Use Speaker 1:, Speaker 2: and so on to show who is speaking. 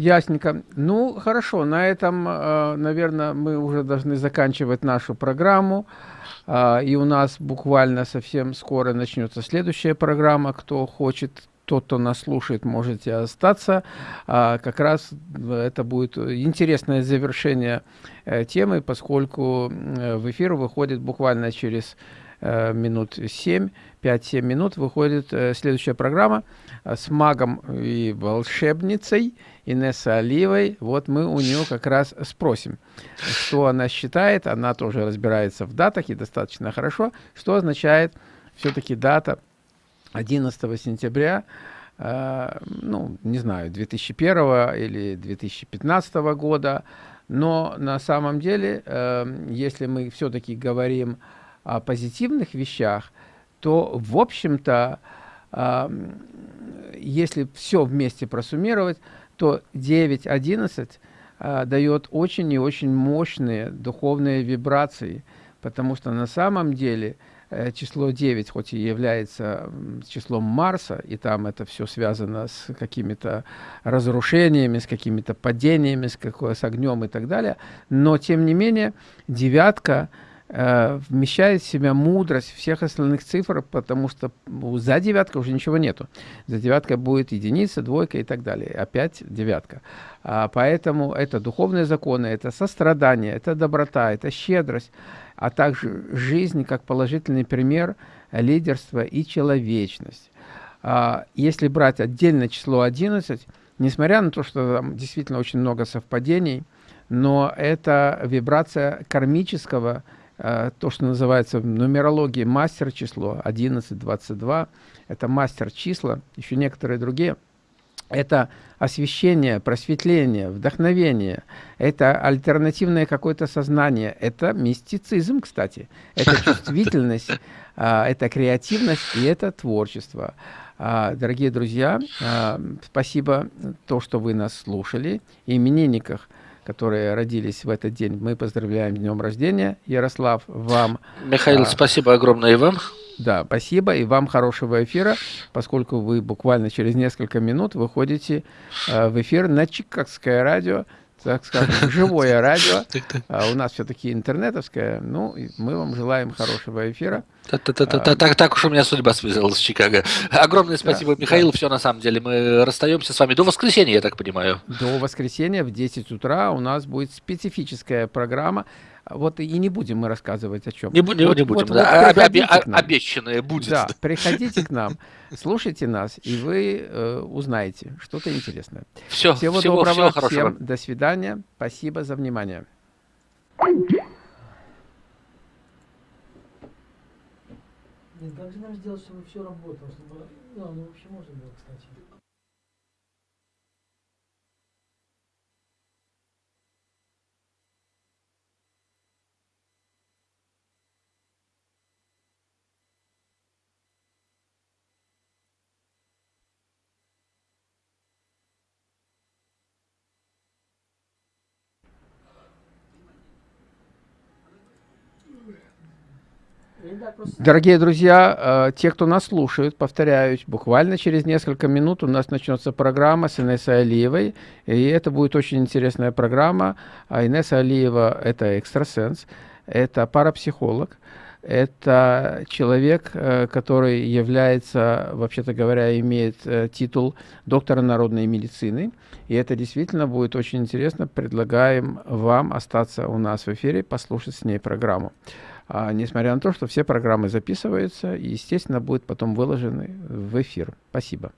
Speaker 1: Ясненько. Ну, хорошо, на этом, э, наверное, мы уже должны заканчивать нашу программу. А, и у нас буквально совсем скоро начнется следующая программа. Кто хочет, тот, кто нас слушает, можете остаться. А, как раз это будет интересное завершение э, темы, поскольку в эфир выходит буквально через э, минут 7, 5-7 минут выходит следующая программа с магом и волшебницей Инесса Оливой. Вот мы у нее как раз спросим, что она считает. Она тоже разбирается в датах и достаточно хорошо. Что означает все-таки дата 11 сентября, э, ну, не знаю, 2001 или 2015 года. Но на самом деле, э, если мы все-таки говорим о позитивных вещах, то, в общем-то, э, если все вместе просуммировать, то 9.11 а, дает очень и очень мощные духовные вибрации, потому что на самом деле число 9, хоть и является числом Марса, и там это все связано с какими-то разрушениями, с какими-то падениями, с, какой, с огнем и так далее, но тем не менее девятка – Э, вмещает в себя мудрость всех остальных цифр, потому что за девяткой уже ничего нету. За девяткой будет единица, двойка и так далее. Опять девятка. А, поэтому это духовные законы, это сострадание, это доброта, это щедрость, а также жизнь как положительный пример лидерства и человечность. А, если брать отдельное число 11, несмотря на то, что там действительно очень много совпадений, но это вибрация кармического Э, то, что называется в нумерологии мастер число 11, 22, это мастер числа, еще некоторые другие. Это освещение, просветление, вдохновение, это альтернативное какое-то сознание, это мистицизм, кстати, это чувствительность, а, это креативность и это творчество. А, дорогие друзья, а, спасибо то, что вы нас слушали. Именинниках – которые родились в этот день. Мы поздравляем днем рождения. Ярослав, вам...
Speaker 2: Михаил, спасибо огромное и вам.
Speaker 1: Да, спасибо. И вам хорошего эфира, поскольку вы буквально через несколько минут выходите э, в эфир на Чикагское радио так скажем, живое радио. А у нас все-таки интернетовское. Ну, мы вам желаем хорошего эфира.
Speaker 2: Так уж у меня судьба связалась с Чикаго. Огромное спасибо, Михаил. Все, на самом деле, мы расстаемся с вами до воскресенья, я так понимаю.
Speaker 1: До воскресенья в 10 утра у нас будет специфическая программа. Вот и не будем мы рассказывать о чем.
Speaker 2: Не, будем,
Speaker 1: вот,
Speaker 2: не будем, вот, да. Вот Обещанное будет.
Speaker 1: Да, приходите к нам, слушайте нас, и вы э, узнаете что-то интересное.
Speaker 2: Все,
Speaker 1: всего, всего доброго, всего хорошего. всем до свидания, спасибо за внимание.
Speaker 3: Нет, как же нам сделать, чтобы все работало, чтобы... Ну, ну вообще можно было, кстати.
Speaker 1: Дорогие друзья, э, те, кто нас слушает, повторяюсь, буквально через несколько минут у нас начнется программа с Инессой Алиевой, и это будет очень интересная программа. А Инесса Алиева – это экстрасенс, это парапсихолог, это человек, э, который является, вообще-то говоря, имеет э, титул доктора народной медицины. И это действительно будет очень интересно. Предлагаем вам остаться у нас в эфире, послушать с ней программу несмотря на то, что все программы записываются и, естественно, будут потом выложены в эфир. Спасибо.